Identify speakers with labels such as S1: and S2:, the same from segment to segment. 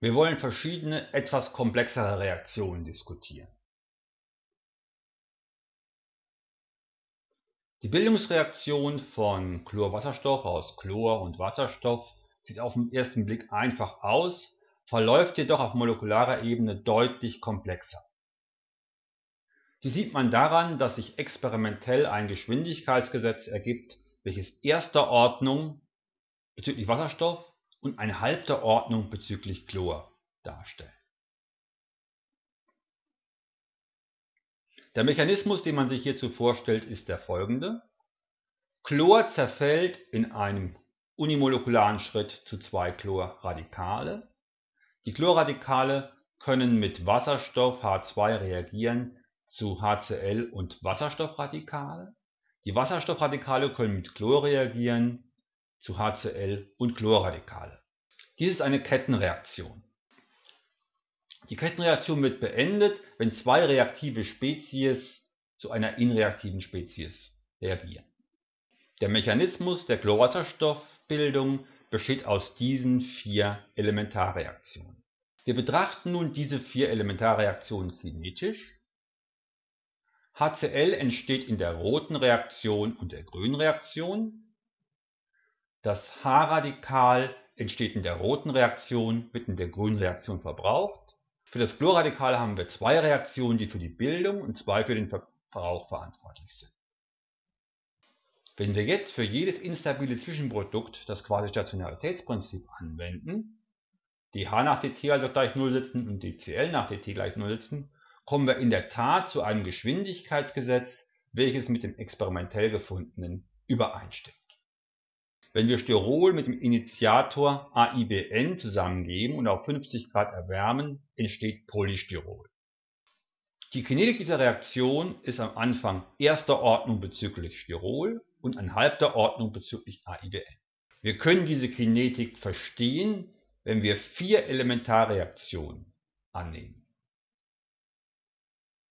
S1: Wir wollen verschiedene, etwas komplexere Reaktionen diskutieren. Die Bildungsreaktion von Chlorwasserstoff aus Chlor und Wasserstoff sieht auf den ersten Blick einfach aus, verläuft jedoch auf molekularer Ebene deutlich komplexer. Die sieht man daran, dass sich experimentell ein Geschwindigkeitsgesetz ergibt, welches erster Ordnung bezüglich Wasserstoff und eine halbte Ordnung bezüglich Chlor darstellen. Der Mechanismus, den man sich hierzu vorstellt, ist der folgende. Chlor zerfällt in einem unimolekularen Schritt zu zwei Chlorradikale. Die Chlorradikale können mit Wasserstoff H2 reagieren zu HCl und Wasserstoffradikale. Die Wasserstoffradikale können mit Chlor reagieren zu HCl und Chlorradikale. Dies ist eine Kettenreaktion. Die Kettenreaktion wird beendet, wenn zwei reaktive Spezies zu einer inreaktiven Spezies reagieren. Der Mechanismus der Chlorwasserstoffbildung besteht aus diesen vier Elementarreaktionen. Wir betrachten nun diese vier Elementarreaktionen kinetisch. HCl entsteht in der roten Reaktion und der grünen Reaktion. Das H-Radikal entsteht in der roten Reaktion, wird in der grünen Reaktion verbraucht. Für das Chlorradikal haben wir zwei Reaktionen, die für die Bildung und zwei für den Verbrauch verantwortlich sind. Wenn wir jetzt für jedes instabile Zwischenprodukt das Quasi-Stationaritätsprinzip anwenden, dH nach dt also gleich 0 setzen und dCl nach dt gleich 0 setzen, kommen wir in der Tat zu einem Geschwindigkeitsgesetz, welches mit dem experimentell gefundenen übereinstimmt. Wenn wir Styrol mit dem Initiator AIBN zusammengeben und auf 50 Grad erwärmen, entsteht Polystyrol. Die Kinetik dieser Reaktion ist am Anfang erster Ordnung bezüglich Styrol und an halbter Ordnung bezüglich AIBN. Wir können diese Kinetik verstehen, wenn wir vier Elementarreaktionen annehmen.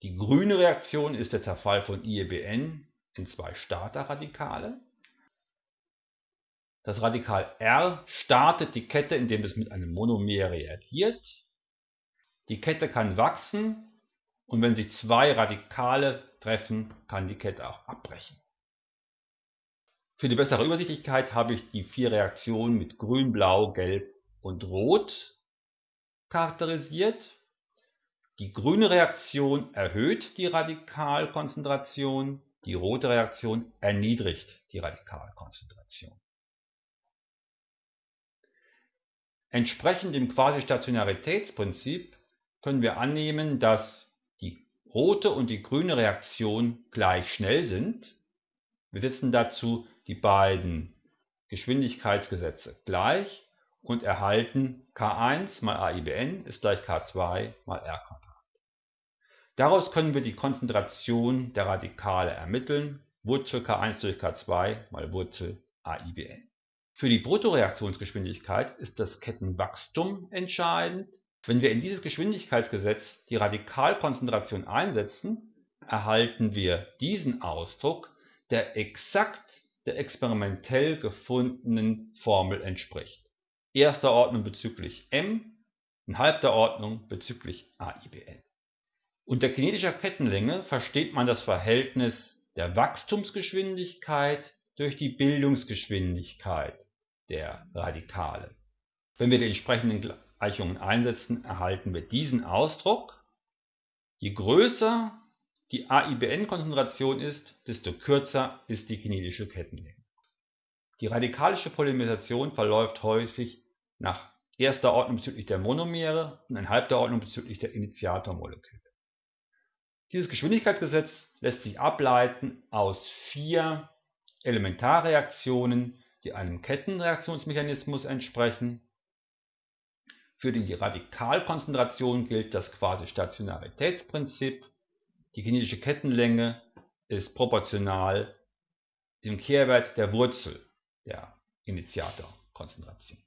S1: Die grüne Reaktion ist der Zerfall von IEBN in zwei Starterradikale. Das Radikal R startet die Kette, indem es mit einem Monomer reagiert. Die Kette kann wachsen und wenn sich zwei Radikale treffen, kann die Kette auch abbrechen. Für die bessere Übersichtlichkeit habe ich die vier Reaktionen mit Grün, Blau, Gelb und Rot charakterisiert. Die grüne Reaktion erhöht die Radikalkonzentration, die rote Reaktion erniedrigt die Radikalkonzentration. Entsprechend dem Quasi-Stationaritätsprinzip können wir annehmen, dass die rote und die grüne Reaktion gleich schnell sind. Wir setzen dazu die beiden Geschwindigkeitsgesetze gleich und erhalten K1 mal AIBN ist gleich K2 mal R. Daraus können wir die Konzentration der Radikale ermitteln, Wurzel K1 durch K2 mal Wurzel AIBN. Für die Bruttoreaktionsgeschwindigkeit ist das Kettenwachstum entscheidend. Wenn wir in dieses Geschwindigkeitsgesetz die Radikalkonzentration einsetzen, erhalten wir diesen Ausdruck, der exakt der experimentell gefundenen Formel entspricht. Erster Ordnung bezüglich m, in halbter Ordnung bezüglich AIBN. Unter kinetischer Kettenlänge versteht man das Verhältnis der Wachstumsgeschwindigkeit durch die Bildungsgeschwindigkeit der Radikale. Wenn wir die entsprechenden Gleichungen einsetzen, erhalten wir diesen Ausdruck. Je größer die AIBN-Konzentration ist, desto kürzer ist die kinetische Kettenlänge. Die radikalische Polymerisation verläuft häufig nach erster Ordnung bezüglich der Monomere und in halbter Ordnung bezüglich der Initiatormoleküle. Dieses Geschwindigkeitsgesetz lässt sich ableiten aus vier Elementarreaktionen, die einem Kettenreaktionsmechanismus entsprechen. Für die Radikalkonzentration gilt das Quasi-Stationaritätsprinzip die kinetische Kettenlänge ist proportional dem Kehrwert der Wurzel der Initiatorkonzentration